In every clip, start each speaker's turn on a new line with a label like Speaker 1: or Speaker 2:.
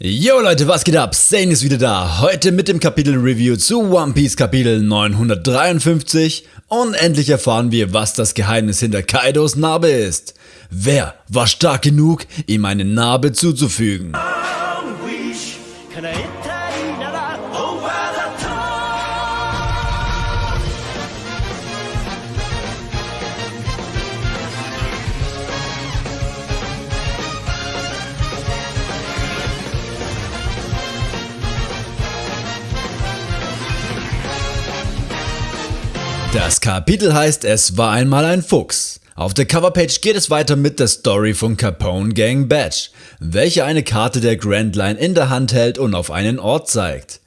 Speaker 1: Yo Leute, was geht ab? Sane ist wieder da. Heute mit dem Kapitel Review zu One Piece Kapitel 953 und endlich erfahren wir, was das Geheimnis hinter Kaidos Narbe ist. Wer war stark genug, ihm eine Narbe zuzufügen? Das Kapitel heißt Es war einmal ein Fuchs. Auf der Coverpage geht es weiter mit der Story von Capone Gang Badge, welche eine Karte der Grand Line in der Hand hält und auf einen Ort zeigt.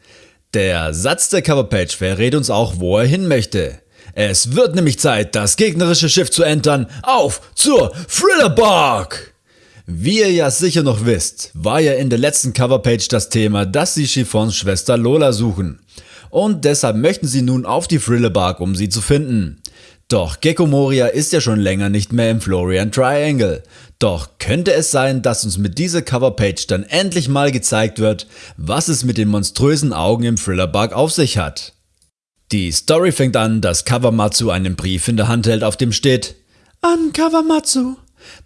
Speaker 1: Der Satz der Coverpage verrät uns auch, wo er hin möchte. Es wird nämlich Zeit, das gegnerische Schiff zu entern. Auf zur Thrillerbark! Wie ihr ja sicher noch wisst, war ja in der letzten Coverpage das Thema, dass sie Chiffons Schwester Lola suchen und deshalb möchten sie nun auf die Thriller um sie zu finden. Doch Gecko Moria ist ja schon länger nicht mehr im Florian Triangle. Doch könnte es sein, dass uns mit dieser Coverpage dann endlich mal gezeigt wird, was es mit den monströsen Augen im Thriller auf sich hat. Die Story fängt an, dass Kawamatsu einen Brief in der Hand hält, auf dem steht An Kawamatsu,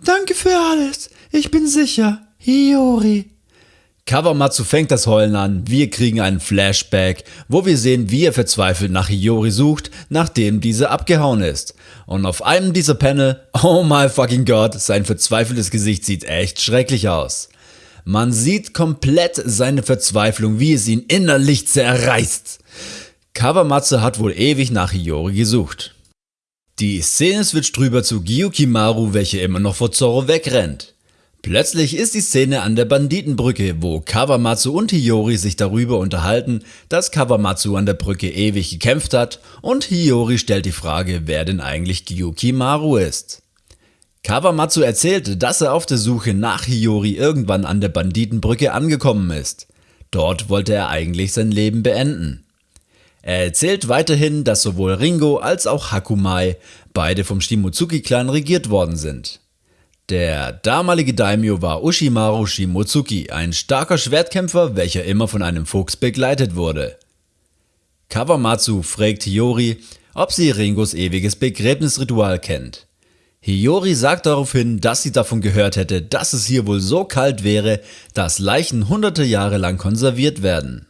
Speaker 1: danke für alles, ich bin sicher, Hiyori. Kawamatsu fängt das Heulen an, wir kriegen einen Flashback, wo wir sehen wie er verzweifelt nach Hiyori sucht, nachdem diese abgehauen ist. Und auf einem dieser Panel, oh my fucking god, sein verzweifeltes Gesicht sieht echt schrecklich aus. Man sieht komplett seine Verzweiflung, wie es ihn innerlich zerreißt. Kawamatsu hat wohl ewig nach Hiyori gesucht. Die Szene switcht drüber zu Gyukimaru, welche immer noch vor Zoro wegrennt. Plötzlich ist die Szene an der Banditenbrücke, wo Kawamatsu und Hiyori sich darüber unterhalten, dass Kawamatsu an der Brücke ewig gekämpft hat und Hiyori stellt die Frage, wer denn eigentlich Gyukimaru ist. Kawamatsu erzählt, dass er auf der Suche nach Hiyori irgendwann an der Banditenbrücke angekommen ist. Dort wollte er eigentlich sein Leben beenden. Er erzählt weiterhin, dass sowohl Ringo als auch Hakumai beide vom Shimotsuki-Clan regiert worden sind. Der damalige Daimyo war Ushimaru Shimotsuki, ein starker Schwertkämpfer, welcher immer von einem Fuchs begleitet wurde. Kawamatsu fragt Hiyori, ob sie Ringos ewiges Begräbnisritual kennt. Hiyori sagt daraufhin, dass sie davon gehört hätte, dass es hier wohl so kalt wäre, dass Leichen hunderte Jahre lang konserviert werden.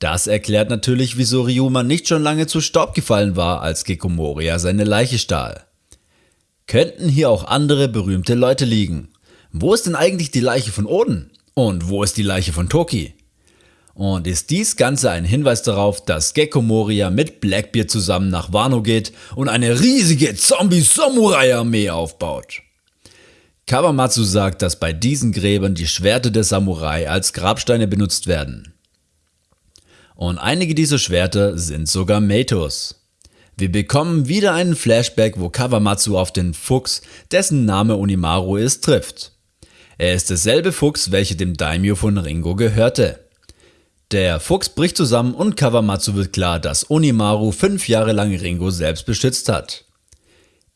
Speaker 1: Das erklärt natürlich, wieso Ryuma nicht schon lange zu Staub gefallen war, als Gekomoria seine Leiche stahl. Könnten hier auch andere berühmte Leute liegen? Wo ist denn eigentlich die Leiche von Oden? Und wo ist die Leiche von Toki? Und ist dies Ganze ein Hinweis darauf, dass Gecko Moria mit Blackbeard zusammen nach Wano geht und eine riesige Zombie-Samurai-Armee aufbaut? Kawamatsu sagt, dass bei diesen Gräbern die Schwerter der Samurai als Grabsteine benutzt werden. Und einige dieser Schwerter sind sogar Matos. Wir bekommen wieder einen Flashback, wo Kawamatsu auf den Fuchs, dessen Name Onimaru ist, trifft. Er ist derselbe Fuchs, welcher dem Daimyo von Ringo gehörte. Der Fuchs bricht zusammen und Kawamatsu wird klar, dass Onimaru fünf Jahre lang Ringo selbst beschützt hat.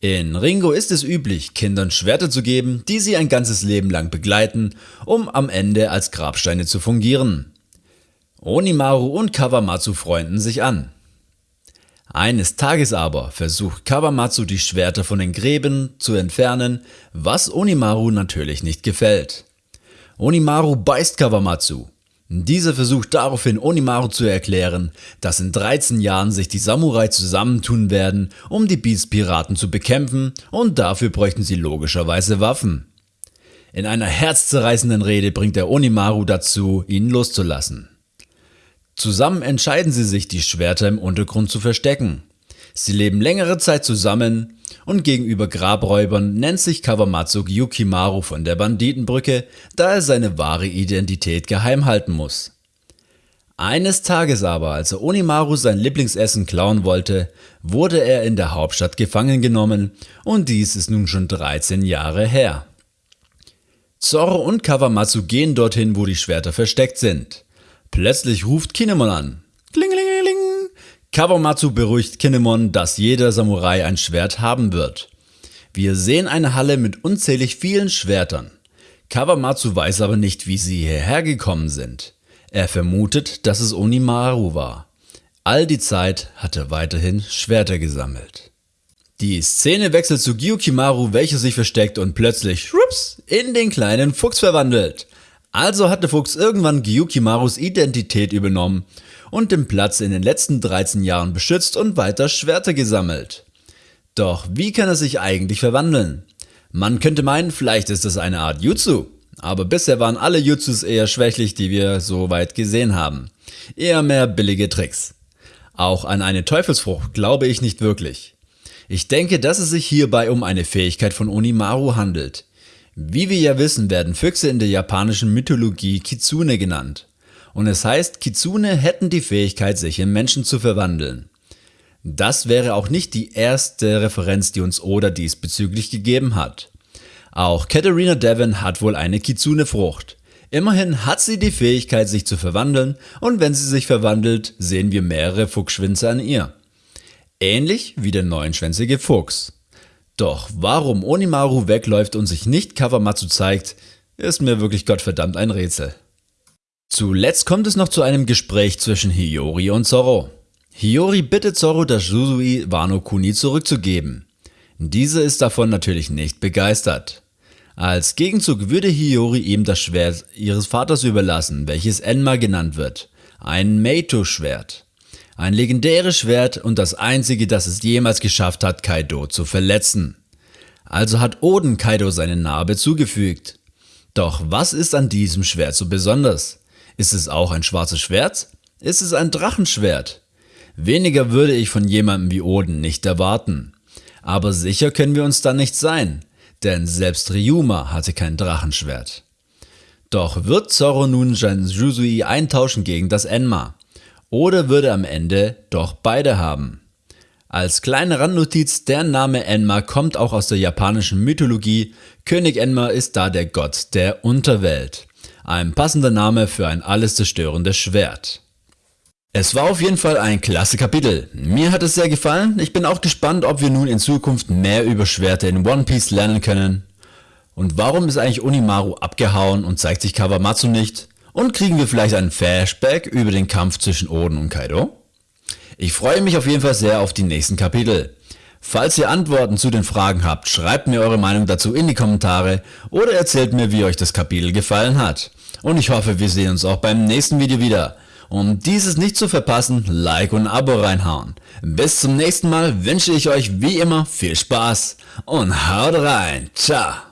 Speaker 1: In Ringo ist es üblich, Kindern Schwerter zu geben, die sie ein ganzes Leben lang begleiten, um am Ende als Grabsteine zu fungieren. Onimaru und Kawamatsu freunden sich an. Eines Tages aber versucht Kawamatsu die Schwerter von den Gräben zu entfernen, was Onimaru natürlich nicht gefällt. Onimaru beißt Kawamatsu. Dieser versucht daraufhin Onimaru zu erklären, dass in 13 Jahren sich die Samurai zusammentun werden, um die Beast-Piraten zu bekämpfen und dafür bräuchten sie logischerweise Waffen. In einer herzzerreißenden Rede bringt er Onimaru dazu, ihn loszulassen. Zusammen entscheiden sie sich, die Schwerter im Untergrund zu verstecken. Sie leben längere Zeit zusammen und gegenüber Grabräubern nennt sich Kawamatsu Yukimaru von der Banditenbrücke, da er seine wahre Identität geheim halten muss. Eines Tages aber, als er Onimaru sein Lieblingsessen klauen wollte, wurde er in der Hauptstadt gefangen genommen und dies ist nun schon 13 Jahre her. Zoro und Kawamatsu gehen dorthin, wo die Schwerter versteckt sind. Plötzlich ruft Kinemon an. Klingelingeling. Kawamatsu beruhigt Kinemon, dass jeder Samurai ein Schwert haben wird. Wir sehen eine Halle mit unzählig vielen Schwertern. Kawamatsu weiß aber nicht, wie sie hierher gekommen sind. Er vermutet, dass es Onimaru war. All die Zeit hat er weiterhin Schwerter gesammelt. Die Szene wechselt zu Gyukimaru, welcher sich versteckt und plötzlich schwupps, in den kleinen Fuchs verwandelt. Also hat der Fuchs irgendwann Gyukimarus Identität übernommen und den Platz in den letzten 13 Jahren beschützt und weiter Schwerter gesammelt. Doch wie kann er sich eigentlich verwandeln? Man könnte meinen, vielleicht ist es eine Art Jutsu, aber bisher waren alle Jutsus eher schwächlich, die wir so weit gesehen haben. Eher mehr billige Tricks. Auch an eine Teufelsfrucht glaube ich nicht wirklich. Ich denke, dass es sich hierbei um eine Fähigkeit von Onimaru handelt. Wie wir ja wissen, werden Füchse in der japanischen Mythologie Kitsune genannt. Und es heißt, Kitsune hätten die Fähigkeit, sich in Menschen zu verwandeln. Das wäre auch nicht die erste Referenz, die uns Oda diesbezüglich gegeben hat. Auch Katerina Devon hat wohl eine Kitsune-Frucht. Immerhin hat sie die Fähigkeit, sich zu verwandeln und wenn sie sich verwandelt, sehen wir mehrere Fuchsschwänze an ihr. Ähnlich wie der neunschwänzige Fuchs. Doch warum Onimaru wegläuft und sich nicht Kawamatsu zeigt, ist mir wirklich gottverdammt ein Rätsel. Zuletzt kommt es noch zu einem Gespräch zwischen Hiyori und Zoro. Hiyori bittet Zoro, das Jusui Wano Kuni zurückzugeben. Diese ist davon natürlich nicht begeistert. Als Gegenzug würde Hiyori ihm das Schwert ihres Vaters überlassen, welches Enma genannt wird. Ein Meito-Schwert. Ein legendäres Schwert und das einzige, das es jemals geschafft hat, Kaido zu verletzen. Also hat Oden Kaido seine Narbe zugefügt. Doch was ist an diesem Schwert so besonders? Ist es auch ein schwarzes Schwert? Ist es ein Drachenschwert? Weniger würde ich von jemandem wie Oden nicht erwarten. Aber sicher können wir uns da nicht sein, denn selbst Ryuma hatte kein Drachenschwert. Doch wird Zoro nun sein Jusui eintauschen gegen das Enma? Oder würde am Ende doch beide haben. Als kleine Randnotiz, der Name Enma kommt auch aus der japanischen Mythologie. König Enma ist da der Gott der Unterwelt. Ein passender Name für ein alles zerstörendes Schwert. Es war auf jeden Fall ein klasse Kapitel. Mir hat es sehr gefallen. Ich bin auch gespannt, ob wir nun in Zukunft mehr über Schwerter in One Piece lernen können. Und warum ist eigentlich Onimaru abgehauen und zeigt sich Kawamatsu nicht? Und kriegen wir vielleicht einen Flashback über den Kampf zwischen Oden und Kaido? Ich freue mich auf jeden Fall sehr auf die nächsten Kapitel. Falls ihr Antworten zu den Fragen habt, schreibt mir eure Meinung dazu in die Kommentare oder erzählt mir, wie euch das Kapitel gefallen hat. Und ich hoffe, wir sehen uns auch beim nächsten Video wieder. Um dieses nicht zu verpassen, Like und Abo reinhauen. Bis zum nächsten Mal wünsche ich euch wie immer viel Spaß und haut rein. Ciao.